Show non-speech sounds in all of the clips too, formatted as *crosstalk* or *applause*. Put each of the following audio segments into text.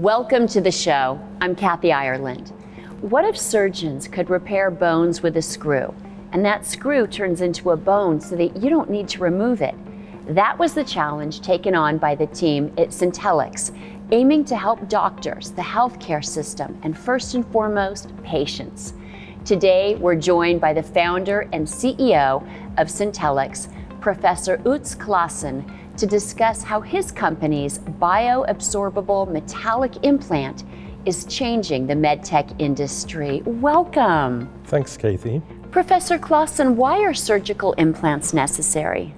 Welcome to the show. I'm Kathy Ireland. What if surgeons could repair bones with a screw, and that screw turns into a bone so that you don't need to remove it? That was the challenge taken on by the team at Syntellix, aiming to help doctors, the healthcare system, and first and foremost, patients. Today, we're joined by the founder and CEO of Syntellix, Professor Utz Claassen, to discuss how his company's bioabsorbable metallic implant is changing the medtech industry. Welcome. Thanks, Kathy. Professor Claassen, why are surgical implants necessary?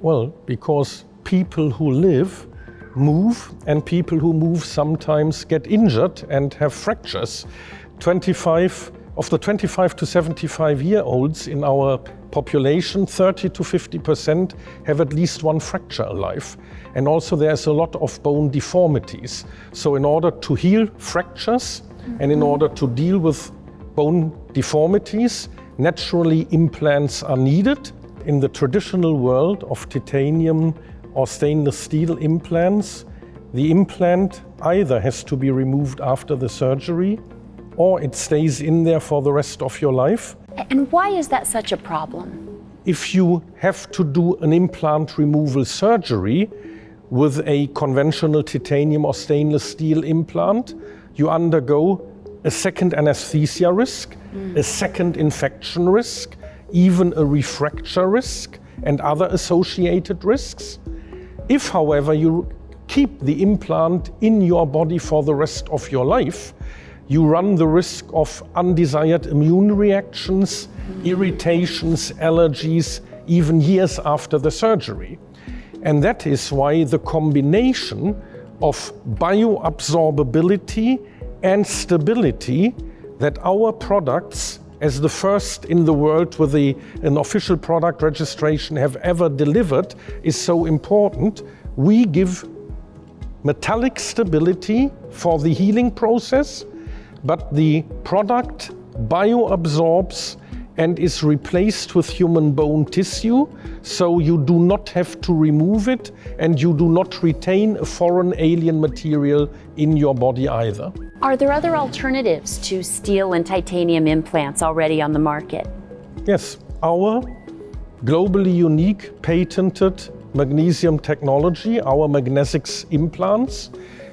Well, because people who live move and people who move sometimes get injured and have fractures. 25 of the 25 to 75 year olds in our population, 30 to 50% have at least one fracture alive. And also there's a lot of bone deformities. So in order to heal fractures and in order to deal with bone deformities, naturally implants are needed. In the traditional world of titanium or stainless steel implants, the implant either has to be removed after the surgery or it stays in there for the rest of your life. And why is that such a problem? If you have to do an implant removal surgery with a conventional titanium or stainless steel implant, you undergo a second anesthesia risk, mm. a second infection risk, even a refracture risk and other associated risks. If, however, you keep the implant in your body for the rest of your life, you run the risk of undesired immune reactions, irritations, allergies, even years after the surgery. And that is why the combination of bioabsorbability and stability that our products, as the first in the world with a, an official product registration, have ever delivered, is so important. We give metallic stability for the healing process but the product bioabsorbs and is replaced with human bone tissue, so you do not have to remove it and you do not retain a foreign alien material in your body either. Are there other alternatives to steel and titanium implants already on the market? Yes, our globally unique patented magnesium technology, our Magnezix implants,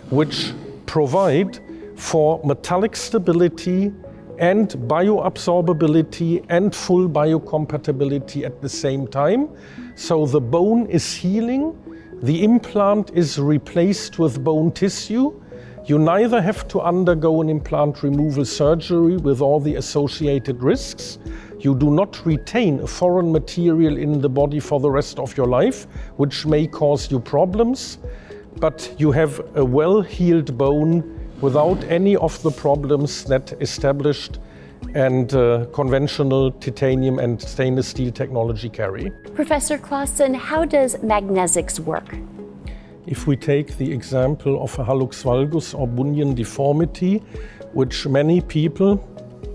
which provide for metallic stability and bioabsorbability and full biocompatibility at the same time. So the bone is healing, the implant is replaced with bone tissue. You neither have to undergo an implant removal surgery with all the associated risks. You do not retain a foreign material in the body for the rest of your life, which may cause you problems. But you have a well-healed bone without any of the problems that established and uh, conventional titanium and stainless steel technology carry. Professor Claassen, how does Magnezix work? If we take the example of a hallux valgus or bunion deformity, which many people,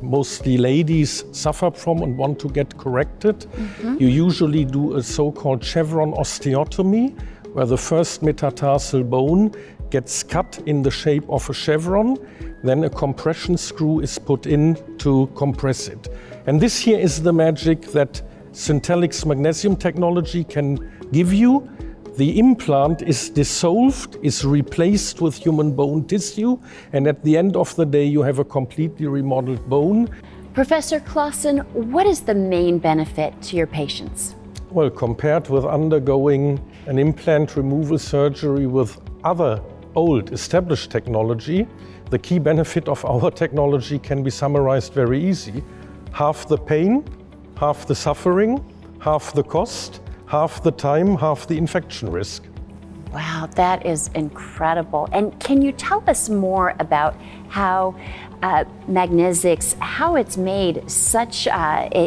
mostly ladies, suffer from and want to get corrected, mm -hmm. you usually do a so-called chevron osteotomy, where the first metatarsal bone gets cut in the shape of a chevron, then a compression screw is put in to compress it. And this here is the magic that Syntellix magnesium technology can give you. The implant is dissolved, is replaced with human bone tissue, and at the end of the day you have a completely remodeled bone. Professor Claassen, what is the main benefit to your patients? Well, compared with undergoing an implant removal surgery with other old established technology, the key benefit of our *laughs* technology can be summarized very easy. Half the pain, half the suffering, half the cost, half the time, half the infection risk. Wow, that is incredible. And can you tell us more about how uh, Magnezix, how it's made such uh,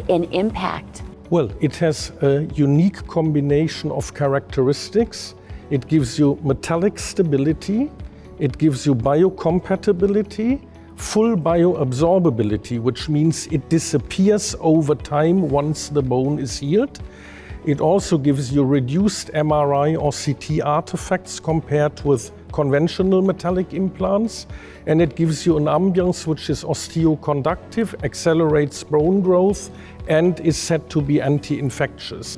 an impact? Well, it has a unique combination of characteristics it gives you metallic stability, it gives you biocompatibility, full bioabsorbability, which means it disappears over time once the bone is healed. It also gives you reduced MRI or CT artifacts compared with conventional metallic implants. And it gives you an ambience which is osteoconductive, accelerates bone growth, and is said to be anti-infectious.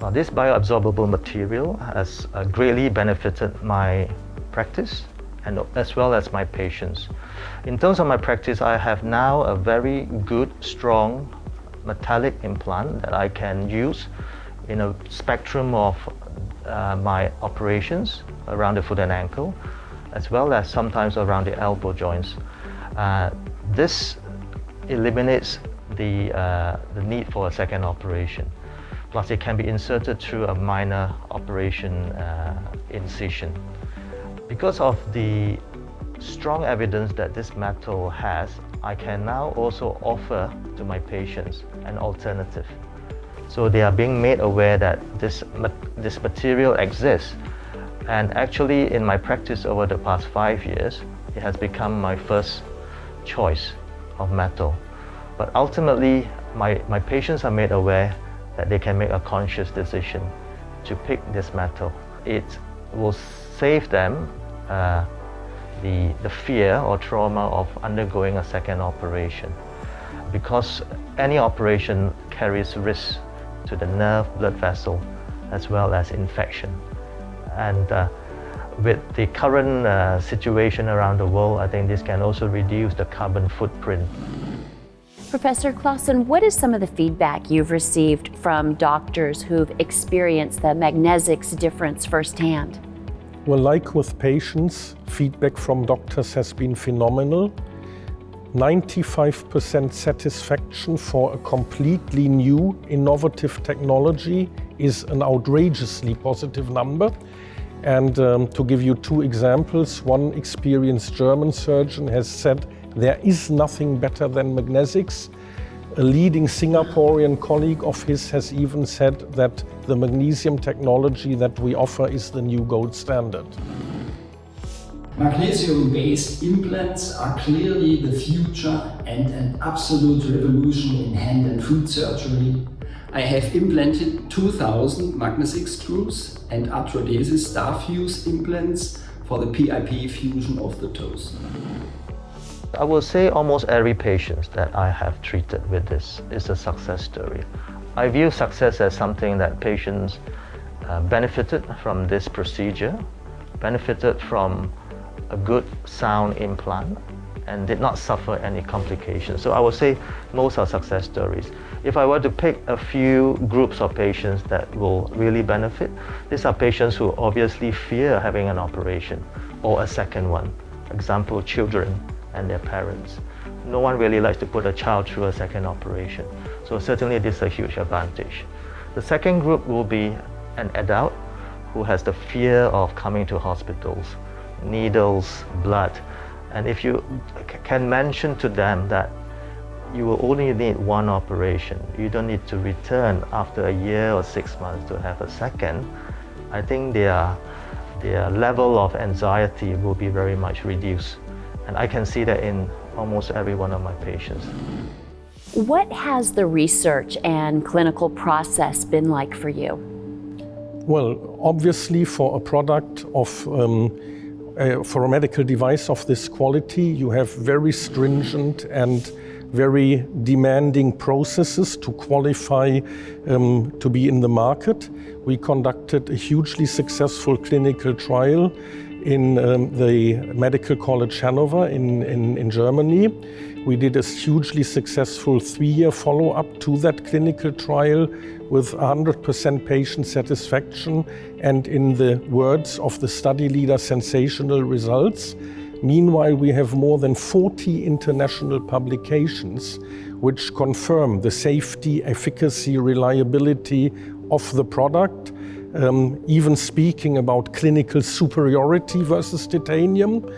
Now, this bioabsorbable material has uh, greatly benefited my practice and as well as my patients. In terms of my practice, I have now a very good, strong metallic implant that I can use in a spectrum of uh, my operations around the foot and ankle, as well as sometimes around the elbow joints. Uh, this eliminates the, uh, the need for a second operation. Plus, it can be inserted through a minor operation uh, incision. Because of the strong evidence that this metal has, I can now also offer to my patients an alternative. So they are being made aware that this, this material exists. And actually, in my practice over the past five years, it has become my first choice of metal. But ultimately, my, my patients are made aware that they can make a conscious decision to pick this metal. It will save them uh, the, the fear or trauma of undergoing a second operation because any operation carries risk to the nerve, blood vessel, as well as infection. And uh, with the current uh, situation around the world, I think this can also reduce the carbon footprint. Professor Claassen, what is some of the feedback you've received from doctors who've experienced the Magnezix difference firsthand? Well, like with patients, feedback from doctors has been phenomenal. 95% satisfaction for a completely new, innovative technology is an outrageously positive number. And um, to give you two examples, one experienced German surgeon has said there is nothing better than Magnezix a leading Singaporean colleague of his has even said that the magnesium technology that we offer is the new gold standard. Magnesium-based implants are clearly the future and an absolute revolution in hand and foot surgery. I have implanted 2000 Magnezix screws and Arthrodesis Starfuse implants for the PIP fusion of the toes. I will say almost every patient that I have treated with this is a success story. I view success as something that patients uh, benefited from this procedure, benefited from a good sound implant, and did not suffer any complications. So I would say most are success stories. If I were to pick a few groups of patients that will really benefit, these are patients who obviously fear having an operation or a second one. Example, children and their parents. No one really likes to put a child through a second operation. So certainly this is a huge advantage. The second group will be an adult who has the fear of coming to hospitals, needles, blood. And if you can mention to them that you will only need one operation, you don't need to return after a year or six months to have a second, I think their, their level of anxiety will be very much reduced. And I can see that in almost every one of my patients. What has the research and clinical process been like for you? Well, obviously for a product of, um, uh, for a medical device of this quality, you have very stringent and very demanding processes to qualify um, to be in the market. We conducted a hugely successful clinical trial in um, the Medical College Hanover in, in, in Germany. We did a hugely successful three-year follow-up to that clinical trial with 100% patient satisfaction and in the words of the study leader, sensational results. Meanwhile, we have more than 40 international publications which confirm the safety, efficacy, reliability of the product um, even speaking about clinical superiority versus titanium.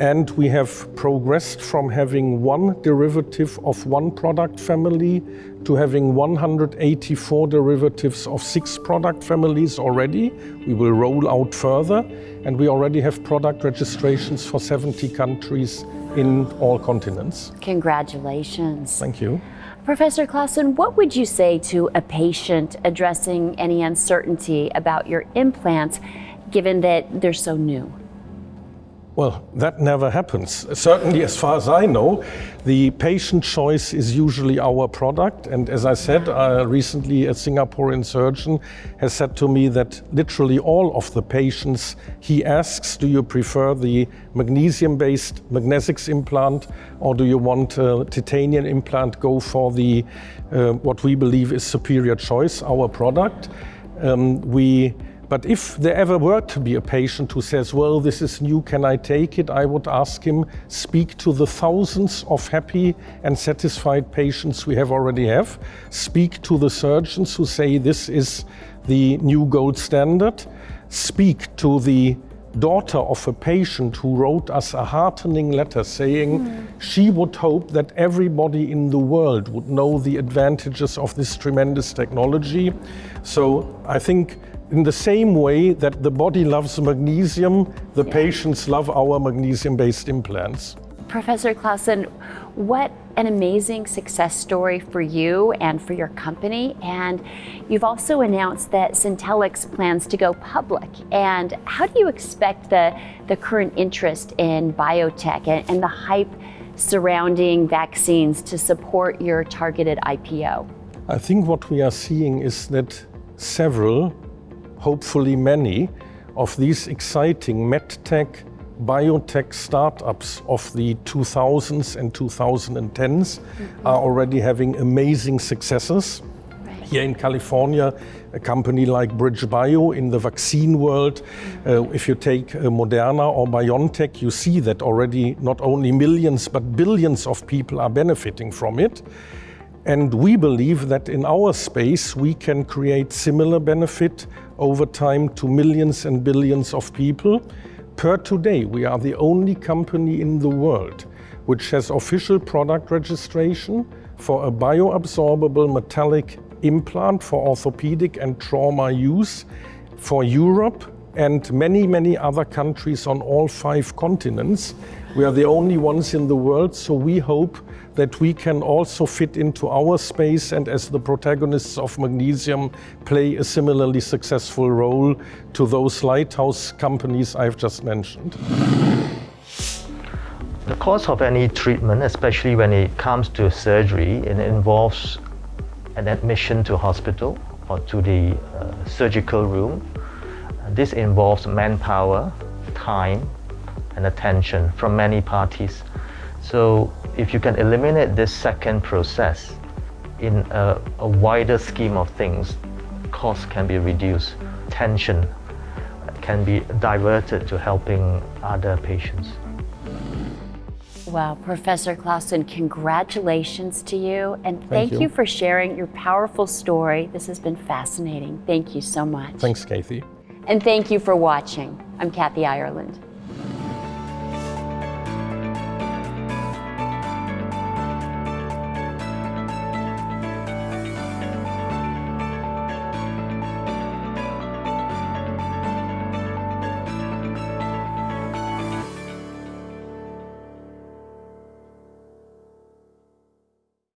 And we have progressed from having one derivative of one product family to having 184 derivatives of six product families already. We will roll out further and we already have product registrations for 70 countries in all continents. Congratulations. Thank you. Professor Claassen, what would you say to a patient addressing any uncertainty about your implants, given that they're so new? Well, that never happens. Certainly, as far as I know, the patient choice is usually our product. And as I said, uh, recently a Singaporean surgeon has said to me that literally all of the patients he asks, do you prefer the magnesium-based Magnezix implant or do you want a titanium implant, go for the uh, what we believe is superior choice, our product. Um, we but if there ever were to be a patient who says, well, this is new, can I take it? I would ask him, speak to the thousands of happy and satisfied patients we have already have. Speak to the surgeons who say this is the new gold standard. Speak to the daughter of a patient who wrote us a heartening letter saying mm. she would hope that everybody in the world would know the advantages of this tremendous technology. So I think in the same way that the body loves magnesium, the yeah. patients love our magnesium-based implants. Professor Claassen, what an amazing success story for you and for your company. And you've also announced that Syntellix plans to go public. And how do you expect the, the current interest in biotech and, and the hype surrounding vaccines to support your targeted IPO? I think what we are seeing is that several hopefully many of these exciting medtech, biotech startups of the 2000s and 2010s mm -hmm. are already having amazing successes. Right. Here in California, a company like BridgeBio in the vaccine world, uh, if you take uh, Moderna or BioNTech, you see that already not only millions but billions of people are benefiting from it. And we believe that in our space, we can create similar benefit over time to millions and billions of people. Per today, we are the only company in the world which has official product registration for a bioabsorbable metallic implant for orthopedic and trauma use for Europe and many, many other countries on all five continents. We are the only ones in the world, so we hope that we can also fit into our space and as the protagonists of magnesium play a similarly successful role to those lighthouse companies I've just mentioned. The cost of any treatment, especially when it comes to surgery, it involves an admission to hospital or to the uh, surgical room. This involves manpower, time, and attention from many parties. So if you can eliminate this second process in a, a wider scheme of things, cost can be reduced, tension can be diverted to helping other patients. Well, Professor Claassen, congratulations to you and thank, thank you. you for sharing your powerful story. This has been fascinating. Thank you so much. Thanks, Kathy. And thank you for watching. I'm Kathy Ireland.